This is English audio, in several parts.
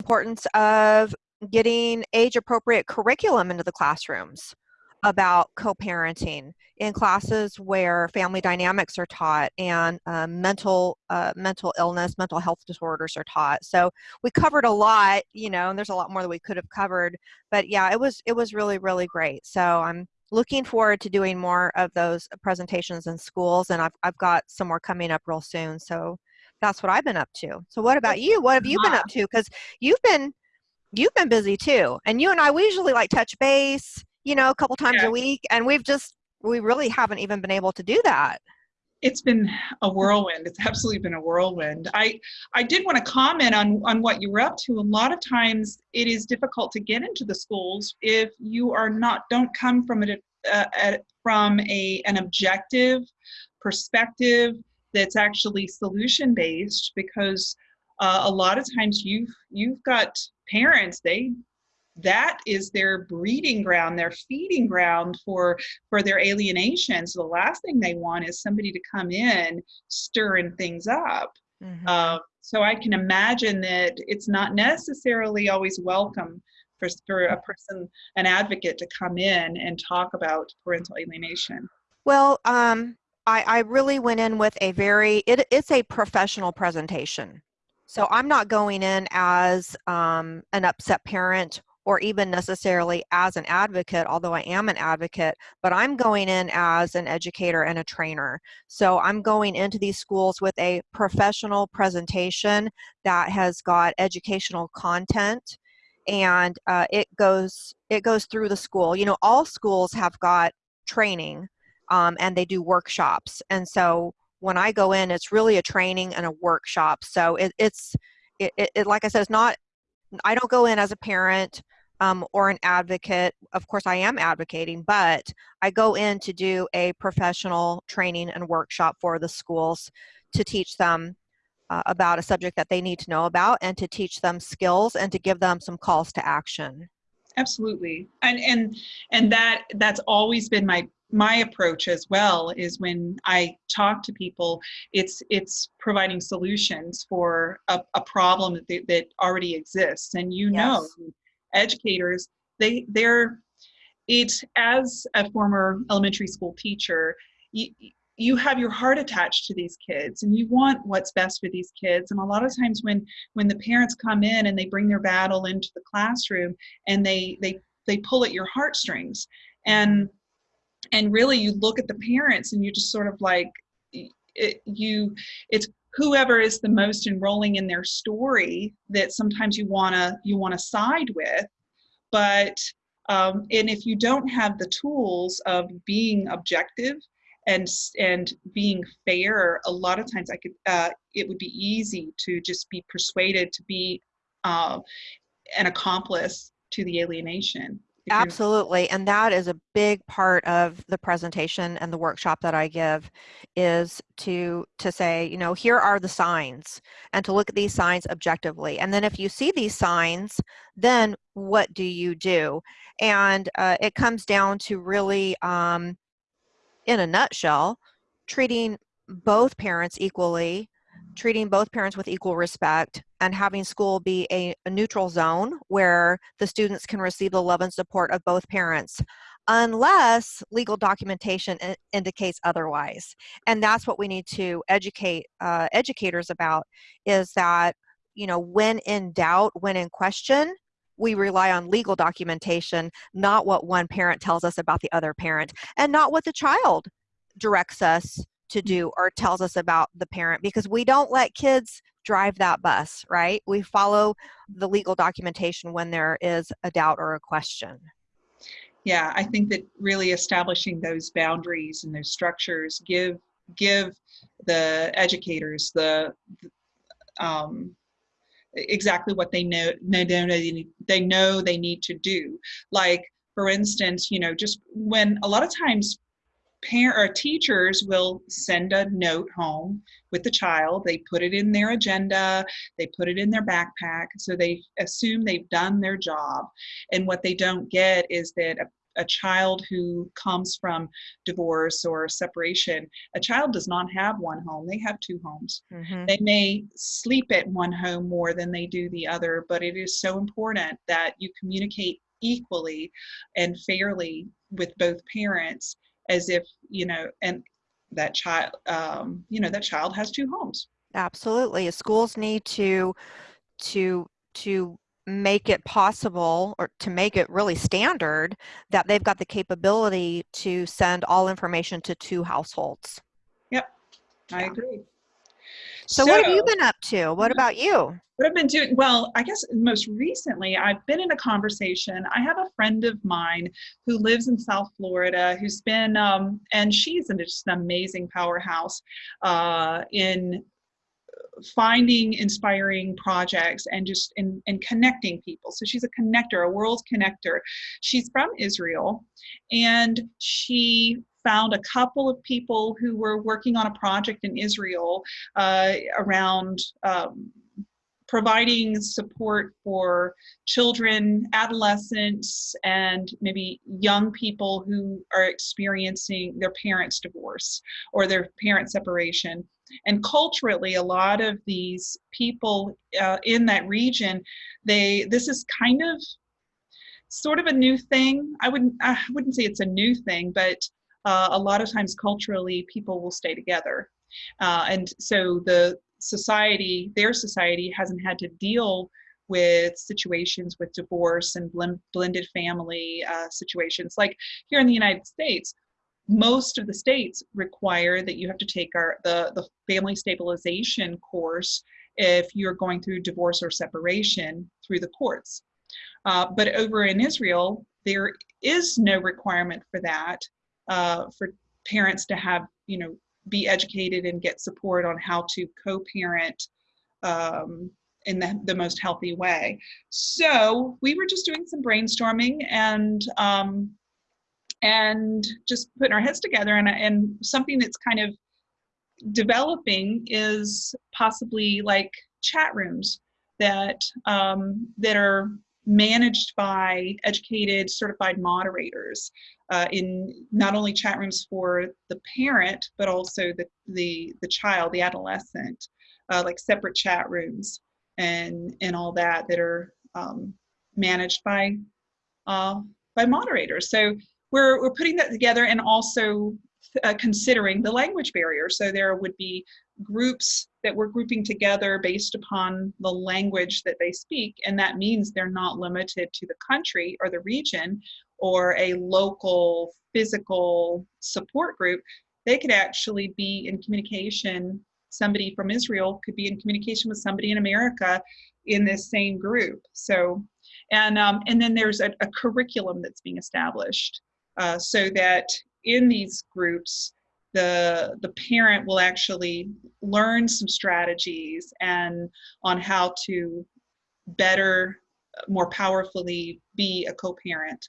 importance of getting age appropriate curriculum into the classrooms about co-parenting in classes where family dynamics are taught and uh, mental uh, mental illness mental health disorders are taught. So we covered a lot you know and there's a lot more that we could have covered but yeah it was it was really really great. So i'm looking forward to doing more of those presentations in schools and i've, I've got some more coming up real soon. So that's what i've been up to so what about you what have you been up to because you've been you've been busy too and you and i we usually like touch base you know, a couple times yeah. a week. And we've just, we really haven't even been able to do that. It's been a whirlwind. It's absolutely been a whirlwind. I, I did want to comment on, on what you were up to. A lot of times it is difficult to get into the schools if you are not, don't come from a, uh, from a, an objective perspective that's actually solution based because uh, a lot of times you've you've got parents they that is their breeding ground, their feeding ground for for their alienation. So the last thing they want is somebody to come in stirring things up. Mm-hmm. Uh, so I can imagine that it's not necessarily always welcome for, for a person, an advocate, to come in and talk about parental alienation. Well, um, I, I really went in with a very, it, it's a professional presentation. So I'm not going in as um, an upset parent or even necessarily as an advocate, although I am an advocate, but I'm going in as an educator and a trainer. So I'm going into these schools with a professional presentation that has got educational content and uh, it goes it goes through the school. You know, all schools have got training um, and they do workshops. And so when I go in, it's really a training and a workshop. So it, it's it, it, like I said, it's not I don't go in as a parent um, or an advocate. Of course, I am advocating, but I go in to do a professional training and workshop for the schools to teach them uh, about a subject that they need to know about and to teach them skills and to give them some calls to action. Absolutely. And and and that that's always been my my approach as well is when I talk to people, it's it's providing solutions for a, a problem that, that already exists. And you yes. know, educators, they they're it's as a former elementary school teacher, you, you have your heart attached to these kids and you want what's best for these kids and a lot of times when when the parents come in and they bring their battle into the classroom and they they they pull at your heartstrings and and really you look at the parents and you just sort of like it, you it's whoever is the most enrolling in their story that sometimes you want to you want to side with. But um, and if you don't have the tools of being objective and and being fair a lot of times i could uh, it would be easy to just be persuaded to be uh, an accomplice to the alienation Absolutely. And that is a big part of the presentation and the workshop that I give is to to say, you know, here are the signs and to look at these signs objectively. And then if you see these signs, then what do you do? And uh, it comes down to really, um, in a nutshell, treating both parents equally treating both parents with equal respect and having school be a, a, neutral zone where the students can receive the love and support of both parents unless legal documentation indicates otherwise. And that's what we need to educate uh, educators about is that you know when in doubt when in question we rely on legal documentation not what one parent tells us about the other parent and not what the child directs us to do or tells us about the parent because we don't let kids drive that bus, right? We follow the legal documentation when there is a doubt or a question. Yeah, I think that really establishing those boundaries and those structures give give the educators the um, exactly what they know, know they know they need to do. Like for instance, you know, just when a lot of times parent or teachers will send a note home with the child. They put it in their agenda. They put it in their backpack. So they assume they've done their job. And what they don't get is that a, a child who comes from divorce or separation, a child does not have one home, they have two homes. Mhm. They may sleep at one home more than they do the other, but it is so important that you communicate equally and fairly with both parents as if, you know, and that child, um, you know, that child has two homes. Absolutely. Schools need to to to make it possible or to make it really standard that they've got the capability to send all information to two households. Yep. I Yeah. agree. So, what have you been up to? What about you? What I've been doing, well, I guess most recently I've been in a conversation. I have a friend of mine who lives in South Florida who's been, um, and she's an, just an amazing powerhouse uh, in finding inspiring projects and just in, in connecting people. So she's a connector, a world connector. She's from Israel and she found a couple of people who were working on a project in Israel uh, around um, providing support for children, adolescents, and maybe young people who are experiencing their parents' divorce or their parent separation. And culturally, a lot of these people uh, in that region, they this is kind of sort of a new thing. I wouldn't I wouldn't say it's a new thing, but uh, a lot of times culturally, people will stay together, uh, and so the society, their society, hasn't had to deal with situations with divorce and blend, blended family uh, situations. Like here in the United States, most of the states require that you have to take our the, the family stabilization course if you're going through divorce or separation through the courts. Uh, but over in Israel, there is no requirement for that, uh, for parents to have, you know, be educated and get support on how to co-parent um, in the, the most healthy way. So we were just doing some brainstorming and um, and just putting our heads together and, and something that's kind of developing is possibly like chat rooms that um, that are managed by educated certified moderators uh, in not only chat rooms for the parent but also the the, the child the adolescent uh, like separate chat rooms and and all that that are um, managed by uh, by moderators. So we're, we're putting that together and also uh, considering the language barrier. So there would be groups that we're grouping together based upon the language that they speak, and that means they're not limited to the country or the region or a local physical support group. They could actually be in communication. Somebody from Israel could be in communication with somebody in America in this same group. So, and um, and then there's a, a curriculum that's being established uh, so that in these groups, the the parent will actually learn some strategies and on how to better, more powerfully be a co-parent.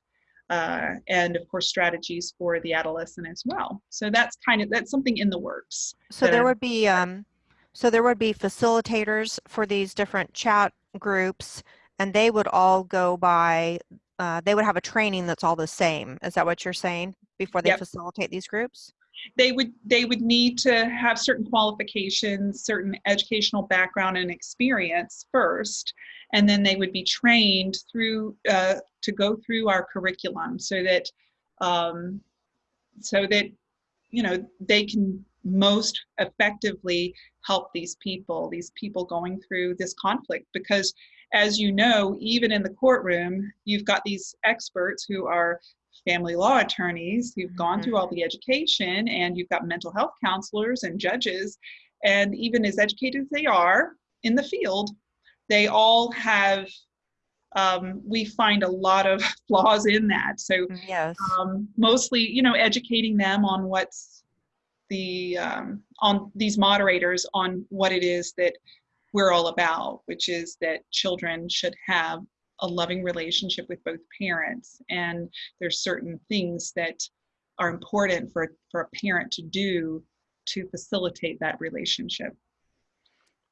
Uh, and of course strategies for the adolescent as well. So that's kind of that's something in the works. So there would be um, so there would be facilitators for these different chat groups, and they would all go by. Uh, they would have a training that's all the same. Is that what you're saying? Before they Yep. facilitate these groups. they would they would need to have certain qualifications certain educational background and experience first and then they would be trained through uh, to go through our curriculum so that um, so that you know they can most effectively help these people these people going through this conflict because as you know even in the courtroom you've got these experts who are family law attorneys who've gone Mhm. through all the education and you've got mental health counselors and judges and even as educated as they are in the field they all have um, we find a lot of flaws in that so Mm, Yes. um, mostly you know educating them on what's the um, on these moderators on what it is that we're all about which is that children should have a loving relationship with both parents and there's certain things that are important for for a parent to do to facilitate that relationship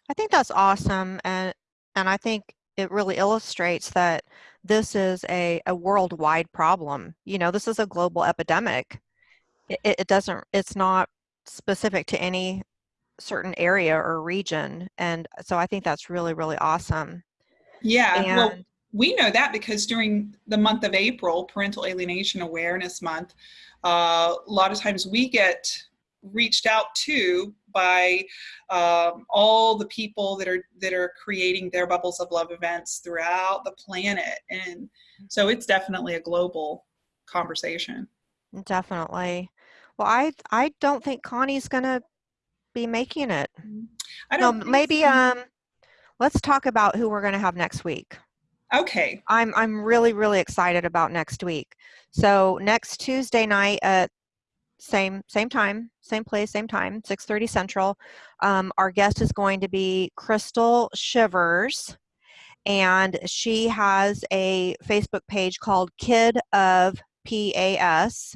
I think that's awesome, and and I think it really illustrates that this is a, a worldwide problem. You know, this is a global epidemic. It, it doesn't, it's not specific to any certain area or region. And so I think that's really, really awesome. Yeah. And, well, we know that because during the month of April, Parental Alienation Awareness Month, uh, a lot of times we get reached out to by um, all the people that are that are creating their bubbles of love events throughout the planet and so it's definitely a global conversation definitely well i i don't think connie's gonna be making it. I don't no, maybe so. um let's talk about who we're gonna have next week. Okay. I'm i'm really really excited about next week. So next tuesday night at same same time same place same time 6:30 central um, our guest is going to be crystal shivers and she has a facebook page called kid of pas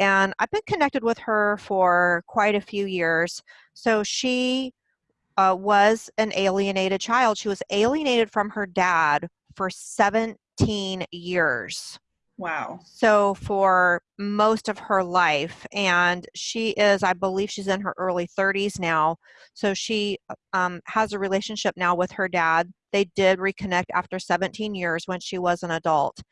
and i've been connected with her for quite a few years so she uh, was an alienated child she was alienated from her dad for 17 years Wow. So for most of her life, and she is, I believe she's in her early 30s now. So she um, has a relationship now with her dad. They did reconnect after 17 years when she was an adult.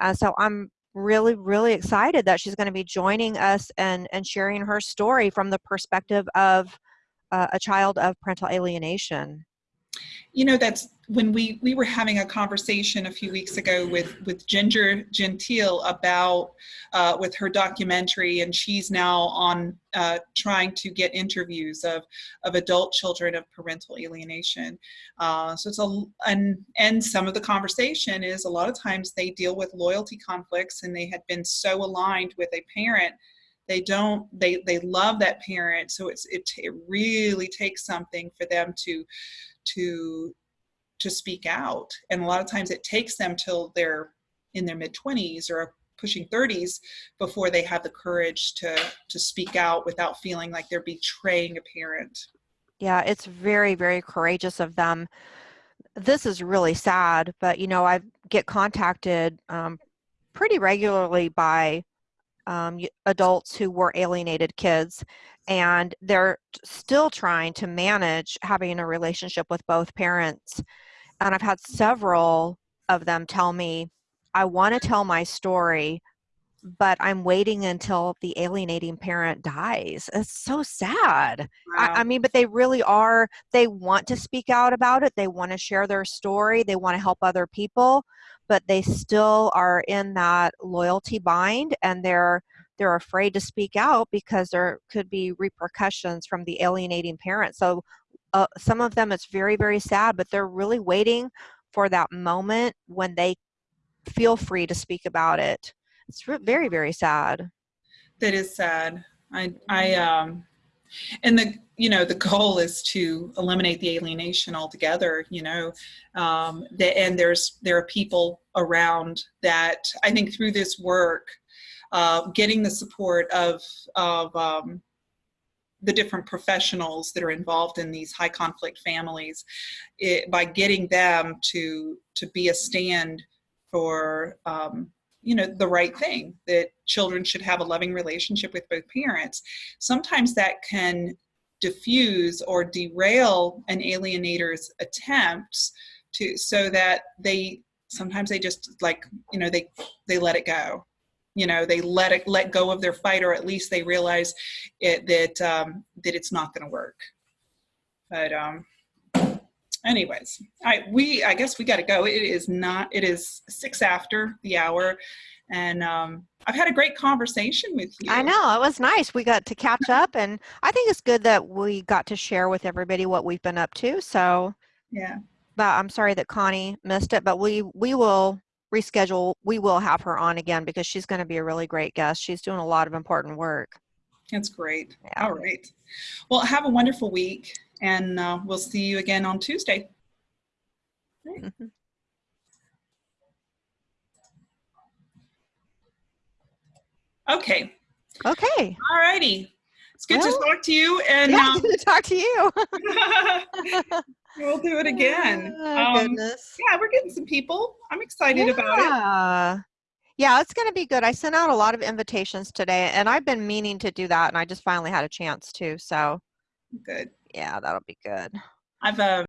And so I'm really, really excited that she's going to be joining us and, and sharing her story from the perspective of uh, a child of parental alienation you know that's when we we were having a conversation a few weeks ago with with ginger gentile about uh, with her documentary and she's now on uh, trying to get interviews of of adult children of parental alienation. Uh, so it's a and and some of the conversation is a lot of times they deal with loyalty conflicts and they had been so aligned with a parent they don't they they love that parent so it's it, it really takes something for them to to to speak out. And a lot of times it takes them till they're in their mid 20s or pushing 30s before they have the courage to to speak out without feeling like they're betraying a parent. Yeah it's very very courageous of them. This is really sad but you know i get contacted um, pretty regularly by um, adults who were alienated kids and they're still trying to manage having a relationship with both parents and i've had several of them tell me i want to tell my story but i'm waiting until the alienating parent dies it's so sad wow. I, I mean but they really are they want to speak out about it they want to share their story they want to help other people but they still are in that loyalty bind and they're they're afraid to speak out because there could be repercussions from the alienating parent. So uh, some of them it's very, very sad, but they're really waiting for that moment when they feel free to speak about it. It's very, very sad. That is sad. I, I, um, and the, you know, the goal is to eliminate the alienation altogether, you know, um, the, and there's, there are people around that I think through this work, uh, getting the support of, of um, the different professionals that are involved in these high conflict families it, by getting them to to be a stand for um, you know the right thing that children should have a loving relationship with both parents. Sometimes that can diffuse or derail an alienator's attempts to so that they sometimes they just like you know they they let it go. You know they let it let go of their fight or at least they realize it, that um, that it's not going to work. But um anyways i we i guess we got to go it is not it is six after the hour and um i've had a great conversation with you i know it was nice we got to catch up and i think it's good that we got to share with everybody what we've been up to so yeah but i'm sorry that connie missed it but we we will reschedule, we will have her on again because she's going to be a really great guest. She's doing a lot of important work. That's great. Yeah. All right. Well, have a wonderful week, and uh, we'll see you again on Tuesday. Mm -hmm. Okay. Okay. All righty. It's good well, to talk to you. And yeah, um, good to talk to you. We'll do it again. Oh, Um, goodness. yeah, we're getting some people. I'm excited about it. Yeah. Yeah, it's going to be good. I sent out a lot of invitations today and I've been meaning to do that and I just finally had a chance to. So Good. Yeah, that'll be good. I've uh,